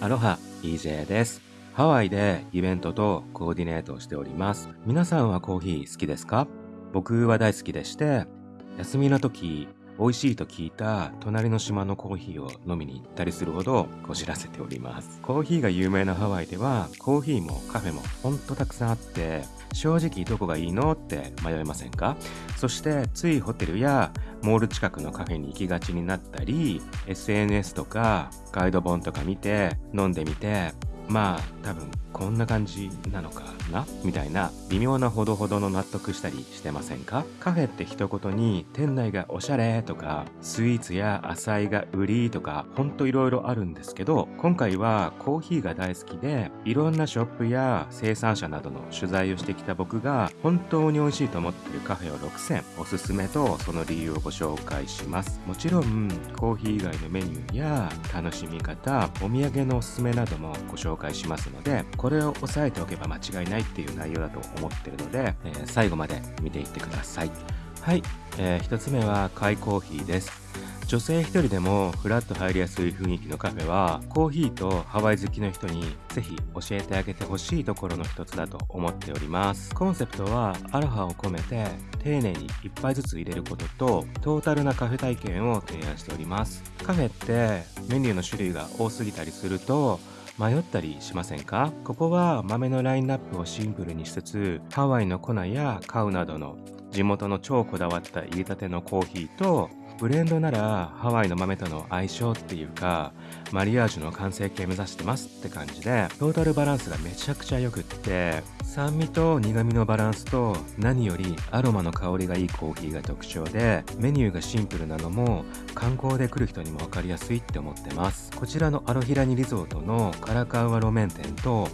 アロハ EJ です。ハワイでイベントとコーディネートをしております。皆さんはコーヒー好きですか？僕は大好きでして休みの時美味しいと聞いた隣の島のコーヒーを飲みに行ったりするほどこじらせております。コーヒーが有名なハワイではコーヒーもカフェもほんとたくさんあって正直どこがいいのって迷いませんか？そしてついホテルやモール近くのカフェに行きがちになったり SNS とかガイド本とか見て飲んでみてまあ多分こんな感じなのかなみたいな微妙なほどほどの納得したりしてませんか？カフェって一言に店内がおしゃれとかスイーツや浅いが売りとかほんといろいろあるんですけど今回はコーヒーが大好きでいろんなショップや生産者などの取材をしてきた僕が本当に美味しいと思っているカフェを6選おすすめとその理由をご紹介します。もちろんコーヒー以外のメニューや楽しみ方お土産のおすすめなどもご紹介介しますのでこれを押さえておけば間違いないっていう内容だと思ってるので、えー、最後まで見ていってください。はい、えー、1つ目はカイコーヒーです。女性一人でもフラッと入りやすい雰囲気のカフェはコーヒーとハワイ好きの人にぜひ教えてあげてほしいところの一つだと思っております。コンセプトはアロハを込めて丁寧に一杯ずつ入れることとトータルなカフェ体験を提案しております。カフェってメニューの種類が多すぎたりすると迷ったりしませんか？ここは豆のラインナップをシンプルにしつつハワイの粉やカウなどの地元の超こだわった入れたてのコーヒーとブレンドならハワイの豆との相性っていうかマリアージュの完成形目指してますって感じでトータルバランスがめちゃくちゃ良くって酸味と苦味のバランスと何よりアロマの香りがいいコーヒーが特徴でメニューがシンプルなのも観光で来る人にも分かりやすいって思ってます。こちらのアロヒラニリゾートのカラカウア路面店と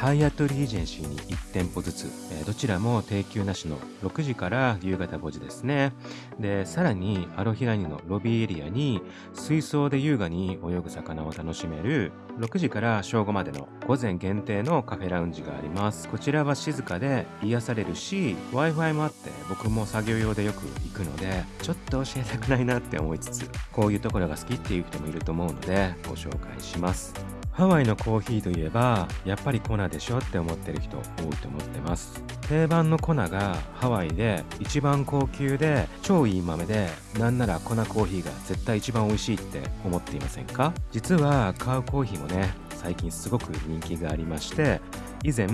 ハイアトリージェンシーに1店舗ずつ、えー、どちらも定休なしの6時から夕方5時ですね。で、さらにアロヒラニのロビーエリアに水槽で優雅に泳ぐ魚を楽しめる6時から正午までの午前限定のカフェラウンジがあります。こちらは静かで癒されるし、Wi-Fi もあって僕も作業用でよく行くので、ちょっと教えたくないなって思いつつ、こういうところが好きっていう人もいると思うのでご紹介します。ハワイのコーヒーといえばやっぱり粉でしょって思ってる人多いと思ってます。定番の粉がハワイで一番高級で超いい豆でなんなら粉コーヒーが絶対一番美味しいって思っていませんか？実は買うコーヒーもね最近すごく人気がありまして以前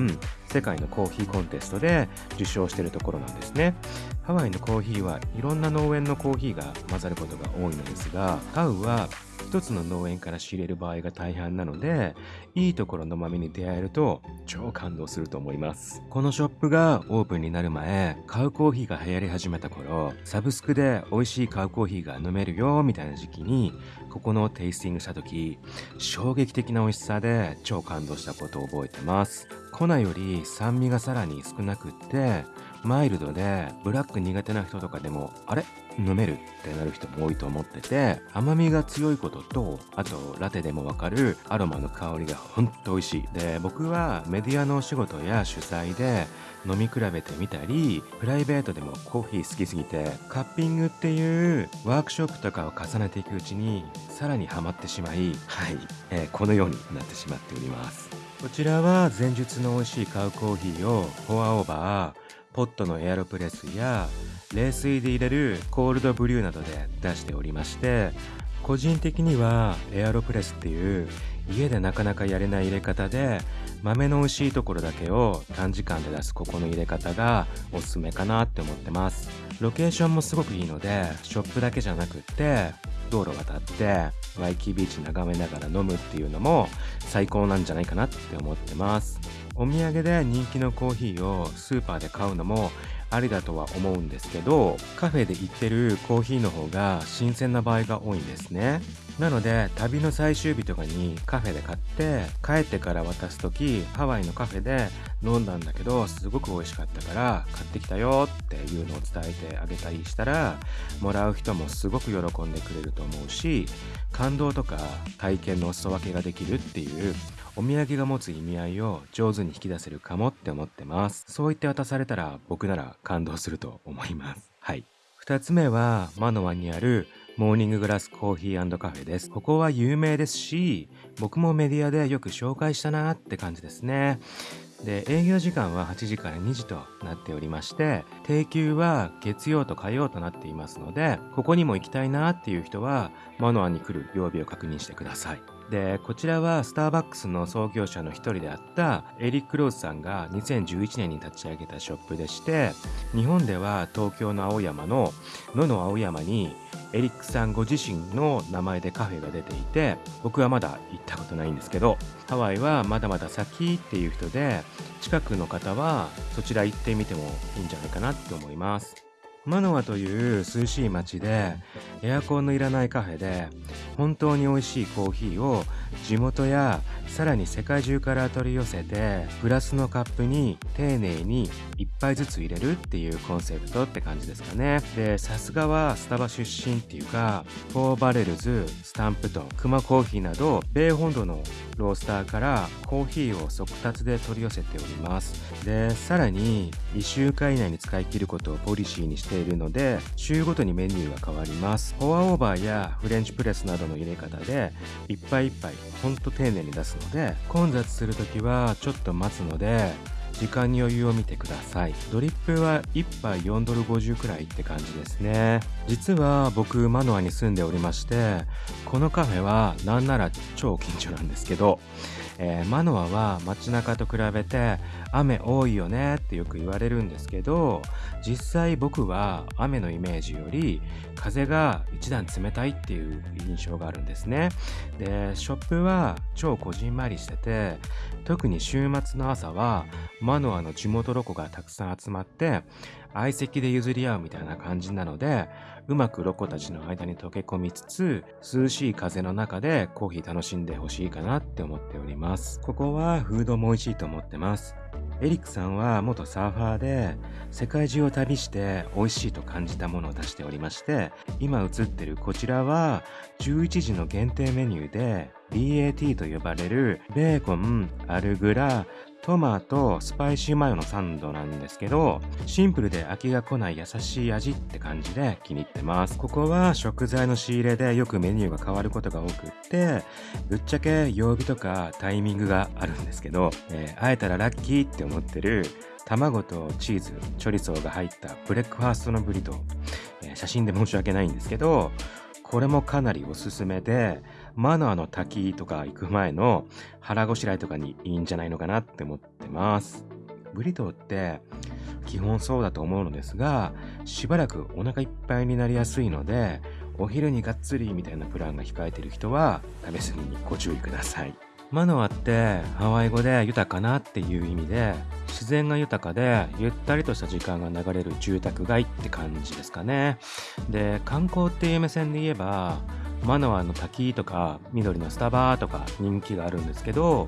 世界のコーヒーコンテストで受賞してるところなんですね。ハワイのコーヒーはいろんな農園のコーヒーが混ざることが多いのですがタウは一つの農園から仕入れる場合が大半なのでいいところの豆に出会えると超感動すると思います。このショップがオープンになる前買うコーヒーが流行り始めた頃サブスクで美味しい買うコーヒーが飲めるよみたいな時期にここのテイスティングした時衝撃的な美味しさで超感動したことを覚えてます。粉より酸味がさらに少なくってマイルドでブラック苦手な人とかでもあれ？飲めるってなる人も多いと思ってて甘みが強いこととあとラテでもわかるアロマの香りがほんと美味しい。で僕はメディアのお仕事や主催で飲み比べてみたりプライベートでもコーヒー好きすぎてカッピングっていうワークショップとかを重ねていくうちにさらにハマってしまいはい、えー、このようになってしまっております。こちらは前述の美味しいカウコーヒーをフォアオーバーポットのエアロプレスや冷水で入れるコールドブリューなどで出しておりまして個人的にはエアロプレスっていう家でなかなかやれない入れ方で豆の美味しいところだけを短時間で出すここの入れ方がおすすめかなって思ってます。ロケーションもすごくいいのでショップだけじゃなくって道路渡ってワイキービーチ眺めながら飲むっていうのも最高なんじゃないかなって思ってます。お土産で人気のコーヒーをスーパーで買うのもありだとは思うんですけどカフェで行ってるコーヒーの方が新鮮な場合が多いんですね。なので旅の最終日とかにカフェで買って帰ってから渡す時ハワイのカフェで飲んだんだけどすごく美味しかったから買ってきたよっていうのを伝えてあげたりしたらもらう人もすごく喜んでくれると思うし感動とか体験のお裾分けができるっていうお土産が持つ意味合いを上手に引き出せるかもって思ってます。そう言って渡されたら僕なら感動すると思います。はい。二つ目はマノアにあるモーニンググラスコーヒーカフェです。ここは有名ですし、僕もメディアでよく紹介したなって感じですね。で、営業時間は8時から2時となっておりまして、定休は月曜と火曜となっていますので、ここにも行きたいなっていう人は、マノアに来る曜日を確認してください。で、こちらはスターバックスの創業者の一人であったエリック・ローズさんが2011年に立ち上げたショップでして、日本では東京の青山の野の青山にエリックさんご自身の名前でカフェが出ていて、僕はまだ行ったことないんですけど、ハワイはまだまだ先っていう人で、近くの方はそちら行ってみてもいいんじゃないかなって思います。マノアという涼しい街でエアコンのいらないカフェで本当に美味しいコーヒーを地元やさらに世界中から取り寄せてグラスのカップに丁寧に1杯ずつ入れるっていうコンセプトって感じですかね。でさすがはスタバ出身っていうかフォーバレルズスタンプトンクマコーヒーなど米本土のロースターからコーヒーを速達で取り寄せております。でさらに2週間以内に使い切ることをポリシーにしているので週ごとにメニューが変わります。フォアオーバーやフレンチプレスなどの入れ方でいっぱいいっぱいほんと丁寧に出すので混雑する時はちょっと待つので時間に余裕を見てください。ドリップは1杯4ドル50くらいって感じですね。実は僕マノアに住んでおりましてこのカフェはなんなら超近所なんですけどえー、マノアは街中と比べて雨多いよねってよく言われるんですけど実際僕は雨のイメージより風が一段冷たいっていう印象があるんですね。でショップは超こじんまりしてて特に週末の朝はマノアの地元ロコがたくさん集まって相席で譲り合うみたいな感じなのでうまくロコたちの間に溶け込みつつ涼しい風の中でコーヒー楽しんでほしいかなって思っております。ここはフードも美味しいと思ってます。エリックさんは元サーファーで世界中を旅して美味しいと感じたものを出しておりまして今映ってるこちらは11時の限定メニューで BAT と呼ばれるベーコン、 arugula、トマト、スパイシーマヨのサンドなんですけど、シンプルで飽きが来ない優しい味って感じで気に入ってます。ここは食材の仕入れでよくメニューが変わることが多くって、ぶっちゃけ曜日とかタイミングがあるんですけど、えー、会えたらラッキーって思ってる卵とチーズ、チョリソーが入ったブレックファーストのブリトー、えー、写真で申し訳ないんですけど、これもかなりおすすめで、マナーの滝とか行く前の腹ごしらえとかにいいんじゃないのかなって思ってます。ブリトーって基本そうだと思うのですが、しばらくお腹いっぱいになりやすいので、お昼にがっつりみたいなプランが控えてる人は食べ過ぎにご注意ください。マノアってハワイ語で豊かなっていう意味で自然が豊かでゆったりとした時間が流れる住宅街って感じですかね。で観光っていう目線で言えばマノアの滝とか緑のスタバとか人気があるんですけど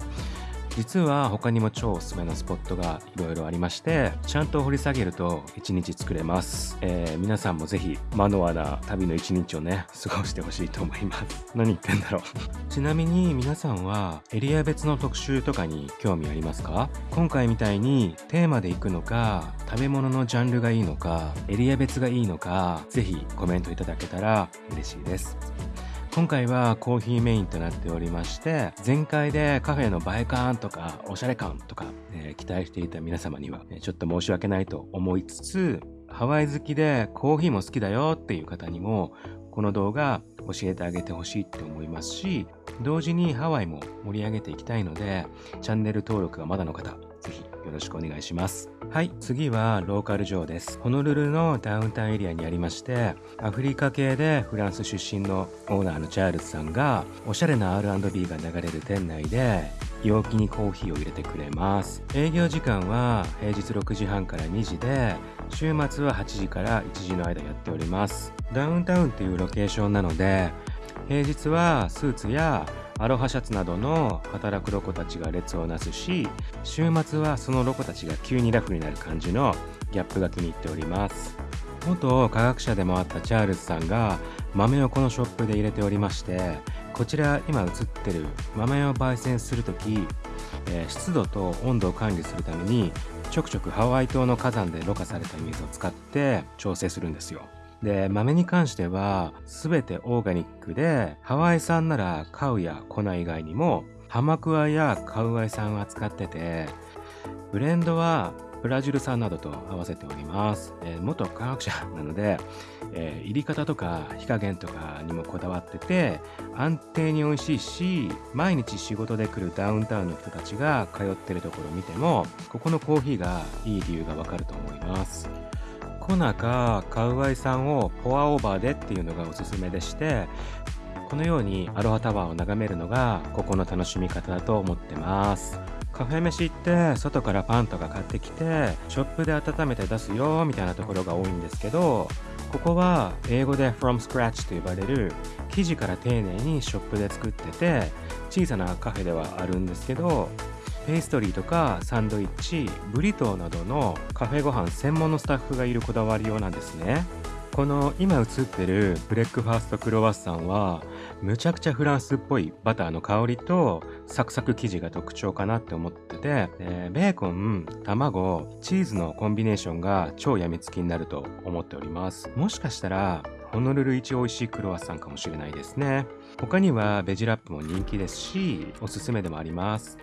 実は他にも超おすすめのスポットがいろいろありましてちゃんと掘り下げると1日作れます、えー、皆さんもぜひマノアな旅の1日をね過ごしてほしいと思います。何言ってんだろう。ちなみに皆さんはエリア別の特集とかに興味ありますか？今回みたいにテーマで行くのか食べ物のジャンルがいいのかエリア別がいいのかぜひコメントいただけたら嬉しいです。今回はコーヒーメインとなっておりまして前回でカフェの映え感とかおしゃれ感とか、えー、期待していた皆様には、ちょっと申し訳ないと思いつつハワイ好きでコーヒーも好きだよっていう方にもこの動画教えてあげてほしいって思いますし同時にハワイも盛り上げていきたいのでチャンネル登録がまだの方ぜひよろしくお願いします。はい、次はローカル城です。ホノルルのダウンタウンエリアにありまして、アフリカ系でフランス出身のオーナーのチャールズさんが、おしゃれな R&B が流れる店内で、陽気にコーヒーを入れてくれます。営業時間は平日6時半から2時で、週末は8時から1時の間やっております。ダウンタウンっていうロケーションなので、平日はスーツやアロハシャツなどの働くロコたちが列をなすし週末はそのロコたちが急にラフになる感じのギャップが気に入っております。元科学者でもあったチャールズさんが豆をこのショップで入れておりましてこちら今映ってる豆を焙煎する時、えー、湿度と温度を管理するためにちょくちょくハワイ島の火山でろ過された水を使って調整するんですよ。で、豆に関しては全てオーガニックで、ハワイ産ならカウや粉以外にも、ハマクワやカウアイ産を扱ってて、ブレンドはブラジル産などと合わせております。えー、元科学者なので、えー、入り方とか火加減とかにもこだわってて、安定に美味しいし、毎日仕事で来るダウンタウンの人たちが通ってるところを見ても、ここのコーヒーがいい理由がわかると思います。コナかカウアイさんをポアオーバーでっていうのがおすすめでして、このようにアロハタワーを眺めるのがここの楽しみ方だと思ってます。カフェ飯って外からパンとか買ってきてショップで温めて出すよみたいなところが多いんですけどここは英語で from scratch と呼ばれる生地から丁寧にショップで作ってて小さなカフェではあるんですけどペイストリーとかサンドイッチブリトーなどのカフェご飯専門のスタッフがいるこだわりようなんですねこの今映ってるブレックファーストクロワッサンはむちゃくちゃフランスっぽいバターの香りとサクサク生地が特徴かなって思ってて、えー、ベーコン、卵、チーズのコンビネーションが超やみつきになると思っております。もしかしたらホノルル一美味しいクロワッサンかもしれないですね。他にはベジラップも人気ですし、おすすめでもあります。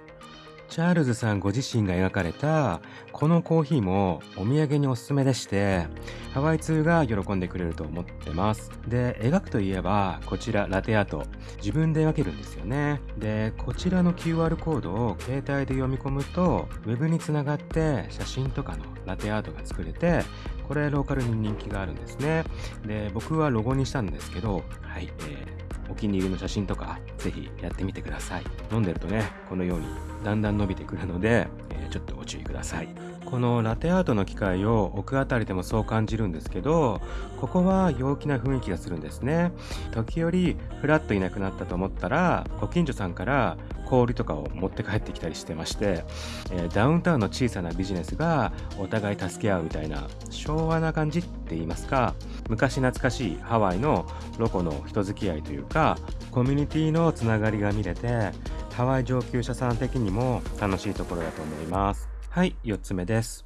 チャールズさんご自身が描かれたこのコーヒーもお土産におすすめでしてハワイ通が喜んでくれると思ってます。で描くといえばこちらラテアート。自分で描けるんですよね。でこちらの QR コードを携帯で読み込むと Web につながって写真とかのラテアートが作れてこれローカルに人気があるんですね。で僕はロゴにしたんですけどはい、えーお気に入りの写真とかぜひやってみてください。飲んでるとねこのようにだんだん伸びてくるので、えー、ちょっとご注意ください。このラテアートの機械を置くあたりでもそう感じるんですけどここは陽気な雰囲気がするんですね。時折フラッといなくなったと思ったらご近所さんから氷とかを持って帰ってきたりしてまして、えー、ダウンタウンの小さなビジネスがお互い助け合うみたいな昭和な感じって言いますか昔懐かしいハワイのロコの人付き合いというかコミュニティのつながりが見れてハワイ上級者さん的にも楽しいところだと思います。はい4つ目です。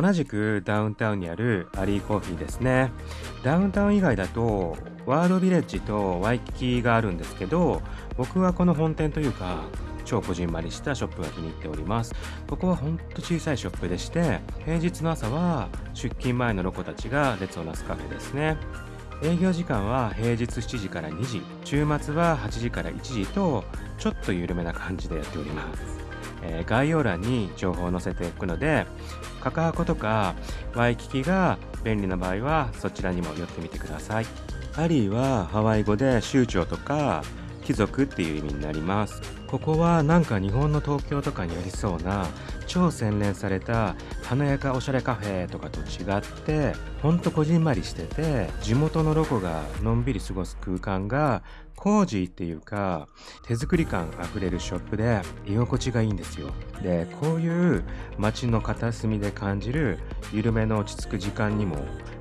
同じくダウンタウンにあるアリーコーヒーですね。ダウンタウン以外だとワールドビレッジとワイキキがあるんですけど僕はこの本店というか超こじんまりしたショップが気に入っております。ここはほんと小さいショップでして平日の朝は出勤前のロコたちが列をなすカフェですね。営業時間は平日7時から2時週末は8時から1時とちょっと緩めな感じでやっております。えー、概要欄に情報を載せておくのでカカアコとかワイキキが便利な場合はそちらにも寄ってみてください。アリーはハワイ語で州長とか貴族っていう意味になります。ここはなんか日本の東京とかにありそうな超洗練された華やかおしゃれカフェとかと違ってほんとこじんまりしてて地元のロコがのんびり過ごす空間がコージーっていうか手作り感あふれるショップで居心地がいいんですよ。でこういう街の片隅で感じる緩めの落ち着く時間にも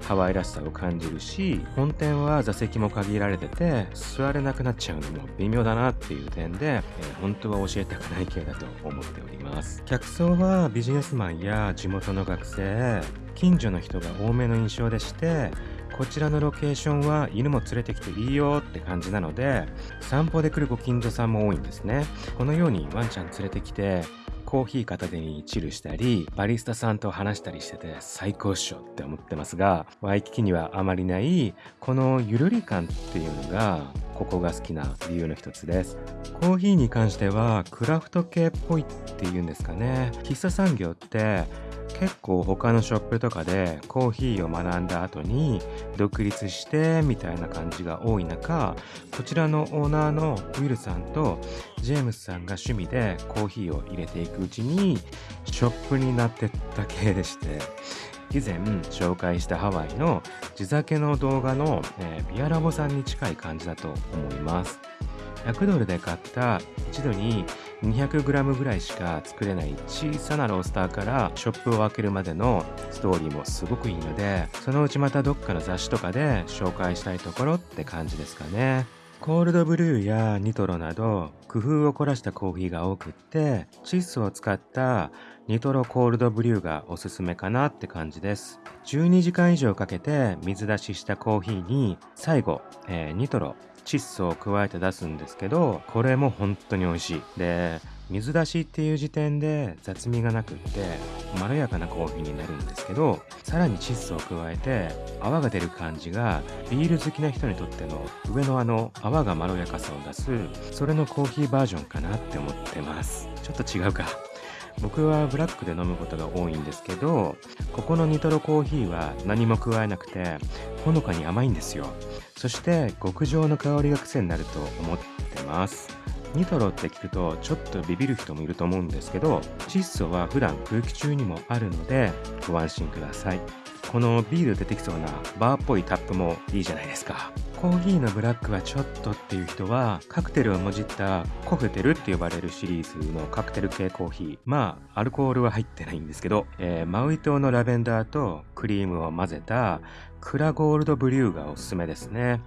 ハワイらしさを感じるし本店は座席も限られてて座れなくなっちゃうのも微妙だなっていう点で、えー、本当は教えたくない系だと思っております。客層はビジネスマンや地元の学生近所の人が多めの印象でしてこちらのロケーションは犬も連れてきていいよって感じなので散歩で来るご近所さんも多いんですね。このようにワンちゃん連れてきてコーヒー片手にチルしたりバリスタさんと話したりしてて最高っしょって思ってますがワイキキにはあまりないこのゆるり感っていうのがここが好きな理由の一つです。コーヒーに関してはクラフト系っぽいっていうんですかね。喫茶産業って結構他のショップとかでコーヒーを学んだ後に独立してみたいな感じが多い中こちらのオーナーのウィルさんとジェームスさんが趣味でコーヒーを入れていくうちにショップになってった系でして。以前紹介したハワイの地酒の動画の、えー、ビアラボさんに近い感じだと思います。100ドルで買った一度に 200g ぐらいしか作れない小さなロースターからショップを開けるまでのストーリーもすごくいいのでそのうちまたどっかの雑誌とかで紹介したいところって感じですかね。コールドブルーやニトロなど工夫を凝らしたコーヒーが多くって窒素を使ったニトロコールドブリューがおすすめかなって感じです。12時間以上かけて水出ししたコーヒーに最後、えー、ニトロ窒素を加えて出すんですけどこれも本当に美味しい。で水出しっていう時点で雑味がなくってまろやかなコーヒーになるんですけどさらに窒素を加えて泡が出る感じがビール好きな人にとっての上のあの泡がまろやかさを出すそれのコーヒーバージョンかなって思ってます。ちょっと違うか。僕はブラックで飲むことが多いんですけどここのニトロコーヒーは何も加えなくてほのかに甘いんですよ。そして極上の香りが癖になると思ってます。ニトロって聞くとちょっとビビる人もいると思うんですけど窒素は普段空気中にもあるのでご安心ください。このビール出てきそうなバーっぽいタップもいいじゃないですか。コーヒーのブラックはちょっとっていう人はカクテルをもじったコフテルって呼ばれるシリーズのカクテル系コーヒー。まあアルコールは入ってないんですけど、えー、マウイ島のラベンダーとクリームを混ぜたクラゴールドブリューがおすすめですね。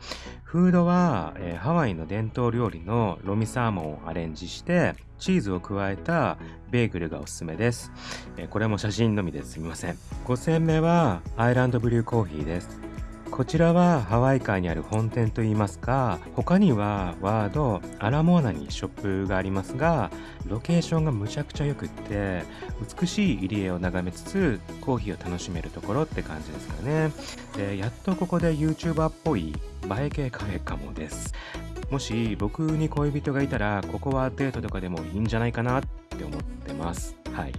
フードは、えー、ハワイの伝統料理のロミサーモンをアレンジしてチーズを加えたベーグルがおすすめです、え、これも写真のみです。みません。5戦目はアイランドブリューコーヒーです。こちらはハワイ海にある本店といいますか他にはワードアラモアナにショップがありますがロケーションがむちゃくちゃ良くって美しい入り江を眺めつつコーヒーを楽しめるところって感じですかね。でやっとここで YouTuber っぽい映え系カフェかもです。もし僕に恋人がいたらここはデートとかでもいいんじゃないかなって思ってます。はい。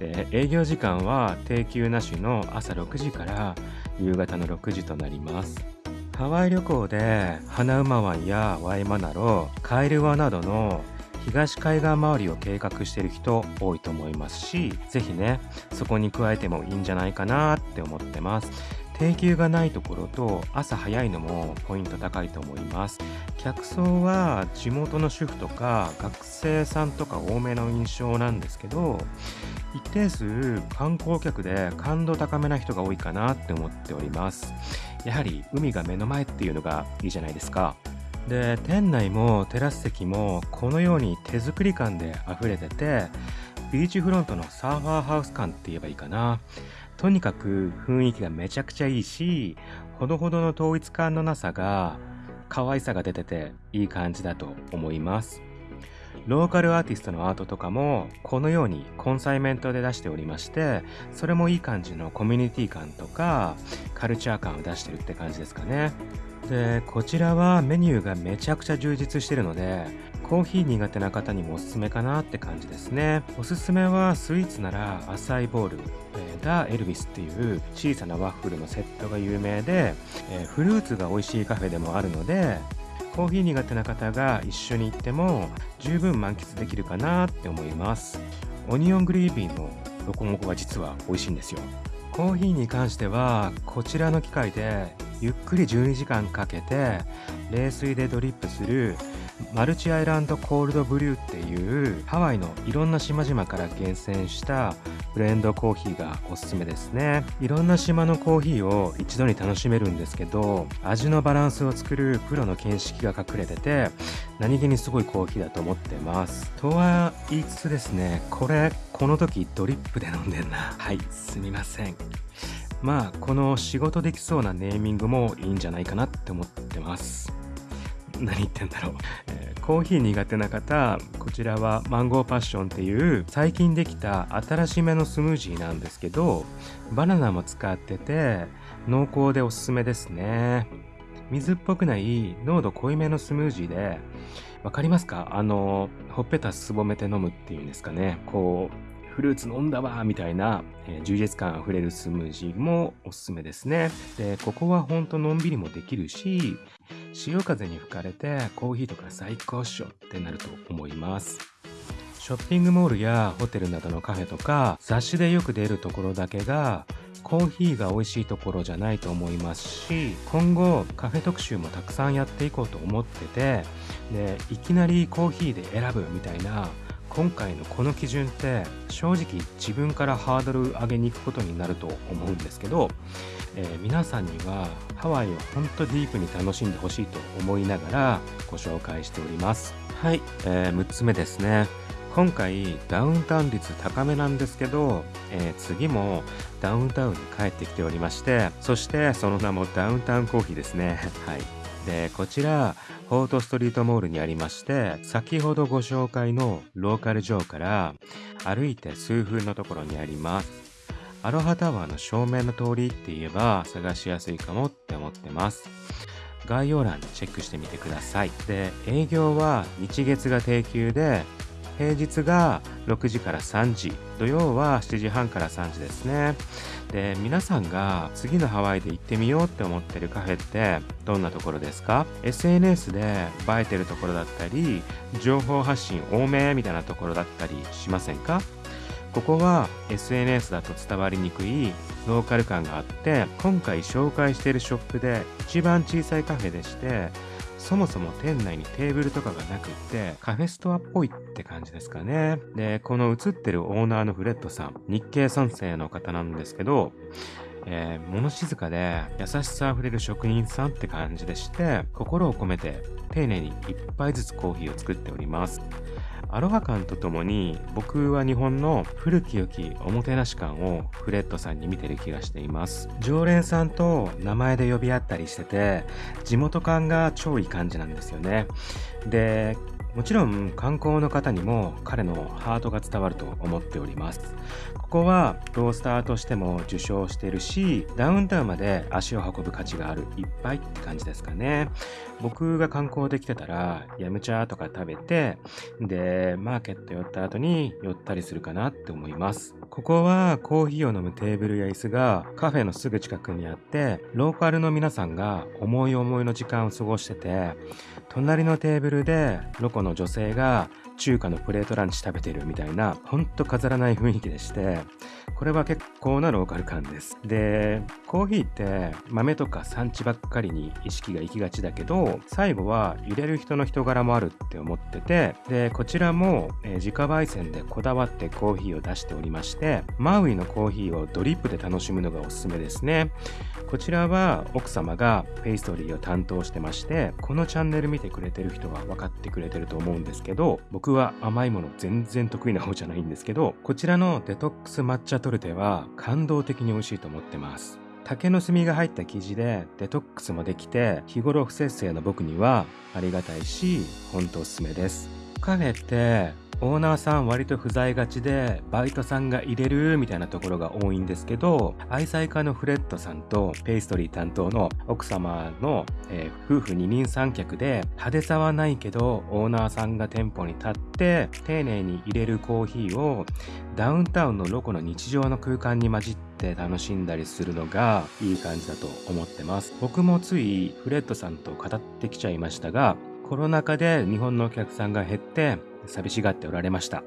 営業時間は定休なしの朝6時から夕方の6時となります。ハワイ旅行で花馬湾やワイマナロカエルワなどの東海岸周りを計画している人多いと思いますし是非ねそこに加えてもいいんじゃないかなって思ってます。定休がないところと朝早いのもポイント高いと思います。客層は地元の主婦とか学生さんとか多めの印象なんですけど一定数観光客で感度高めな人が多いかなって思っております。やはり海が目の前っていうのがいいじゃないですか。で店内もテラス席もこのように手作り感で溢れててビーチフロントのサーファーハウス感って言えばいいかな。とにかく雰囲気がめちゃくちゃいいしほどほどの統一感のなさが可愛さが出てていい感じだと思います。ローカルアーティストのアートとかもこのようにコンサイメントで出しておりましてそれもいい感じのコミュニティ感とかカルチャー感を出してるって感じですかね。でこちらはメニューがめちゃくちゃ充実してるのでコーヒー苦手な方にもおすすめかなって感じですね。おすすめはスイーツならアサイボール、えー、ダ・エルビスっていう小さなワッフルのセットが有名で、え、フルーツが美味しいカフェでもあるのでコーヒー苦手な方が一緒に行っても十分満喫できるかなって思います。オニオングリービーのロコモコが実は美味しいんですよ。コーヒーに関してはこちらの機械でゆっくり12時間かけて冷水でドリップするマルチアイランドコールドブリューっていうハワイのいろんな島々から厳選したブレンドコーヒーがおすすめですね。いろんな島のコーヒーを一度に楽しめるんですけど味のバランスを作るプロの見識が隠れてて何気にすごいコーヒーだと思ってます。とは言いつつですねこれこの時ドリップで飲んでんな。はいすみません。まあこの仕事できそうなネーミングもいいんじゃないかなって思ってます。何言ってんだろう、えー、コーヒー苦手な方こちらはマンゴーパッションっていう最近できた新しめのスムージーなんですけどバナナも使ってて濃厚でおすすめですね。水っぽくない濃度濃いめのスムージーでわかりますか？あのほっぺたすぼめて飲むっていうんですかね。こうフルーツ飲んだわみたいな、えー、充実感あふれるスムージーもおすすめですね。で、ここはほんとのんびりもできるし、潮風に吹かれてコーヒーとか最高っしょってなると思います。ショッピングモールやホテルなどのカフェとか雑誌でよく出るところだけがコーヒーが美味しいところじゃないと思いますし今後カフェ特集もたくさんやっていこうと思っててでいきなりコーヒーで選ぶみたいな今回のこの基準って正直自分からハードル上げに行くことになると思うんですけど、えー、皆さんにはハワイを本当ディープに楽しんでほしいと思いながらご紹介しております。はい、えー、6つ目ですね。今回ダウンタウン率高めなんですけど、えー、次もダウンタウンに帰ってきておりましてそしてその名もダウンタウンコーヒーですね。はいでこちらフォートストリートモールにありまして先ほどご紹介のローカル城から歩いて数分のところにあります。アロハタワーの正面の通りって言えば探しやすいかもって思ってます。概要欄チェックしてみてください。で営業は日月が定休で平日が6時から3時土曜は7時半から3時ですね。で皆さんが次のハワイで行ってみようって思ってるカフェってどんなところですか ?SNS で映えてるところだったり情報発信多めみたいなところだったりしませんか？ここは SNS だと伝わりにくいローカル感があって今回紹介しているショップで一番小さいカフェでしてそもそも店内にテーブルとかがなくってカフェストアっぽいって感じですかね。で、この映ってるオーナーのフレッドさん、日系3世の方なんですけど、えー、物静かで優しさあふれる職人さんって感じでして心を込めて丁寧に一杯ずつコーヒーを作っております。アロハ感とともに僕は日本の古き良きおもてなし感をフレッドさんに見てる気がしています。常連さんと名前で呼び合ったりしてて地元感が超いい感じなんですよね。でもちろん観光の方にも彼のハートが伝わると思っております。ここはロースターとしても受賞してるし、ダウンタウンまで足を運ぶ価値があるいっぱいって感じですかね。僕が観光できてたら、ヤムチャとか食べて、で、マーケット寄った後に寄ったりするかなって思います。ここはコーヒーを飲むテーブルや椅子がカフェのすぐ近くにあって、ローカルの皆さんが思い思いの時間を過ごしてて、隣のテーブルでロコの女性が中華のプレートランチ食べてるみたいな、ほんと飾らない雰囲気でして、これは結構なローカル感です。で、コーヒーって豆とか産地ばっかりに意識が行きがちだけど、最後は入れる人の人柄もあるって思ってて、で、こちらも、えー、自家焙煎でこだわってコーヒーを出しておりまして、マウイのコーヒーをドリップで楽しむのがおすすめですね。こちらは奥様がペイストリーを担当してまして、このチャンネル見てくれてる人は分かってくれてると思うんですけど、僕は甘いもの全然得意な方じゃないんですけど、こちらのデトックス抹茶トルテは感動的に美味しいと思ってます。竹の炭が入った生地でデトックスもできて日頃不節制の僕にはありがたいし本当おすすめですカフェってオーナーさん割と不在がちでバイトさんが入れるみたいなところが多いんですけど愛妻家のフレッドさんとペイストリー担当の奥様の、えー、夫婦二人三脚で派手さはないけどオーナーさんが店舗に立って丁寧に入れるコーヒーをダウンタウンのロコの日常の空間に混じって楽しんだりするのがいい感じだと思ってます。僕もついフレッドさんと語ってきちゃいましたがコロナ禍で日本のお客さんが減って寂しがっておられました。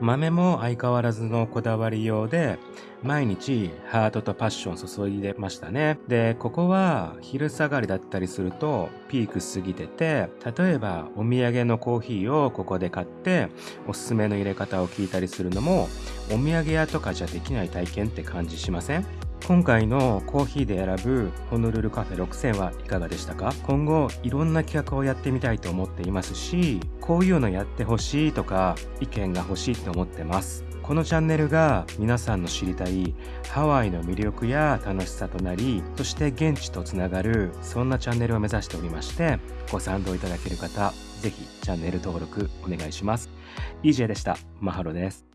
豆も相変わらずのこだわりようで、毎日ハートとパッション注いでましたね。で、ここは昼下がりだったりするとピーク過ぎてて、例えばお土産のコーヒーをここで買っておすすめの入れ方を聞いたりするのもお土産屋とかじゃできない体験って感じしません？今回のコーヒーで選ぶホノルルカフェ6000はいかがでしたか？今後いろんな企画をやってみたいと思っていますしこういうのやってほしいとか意見が欲しいと思ってます。このチャンネルが皆さんの知りたいハワイの魅力や楽しさとなりそして現地とつながるそんなチャンネルを目指しておりましてご賛同いただける方ぜひチャンネル登録お願いします。EJ でした。マハロです。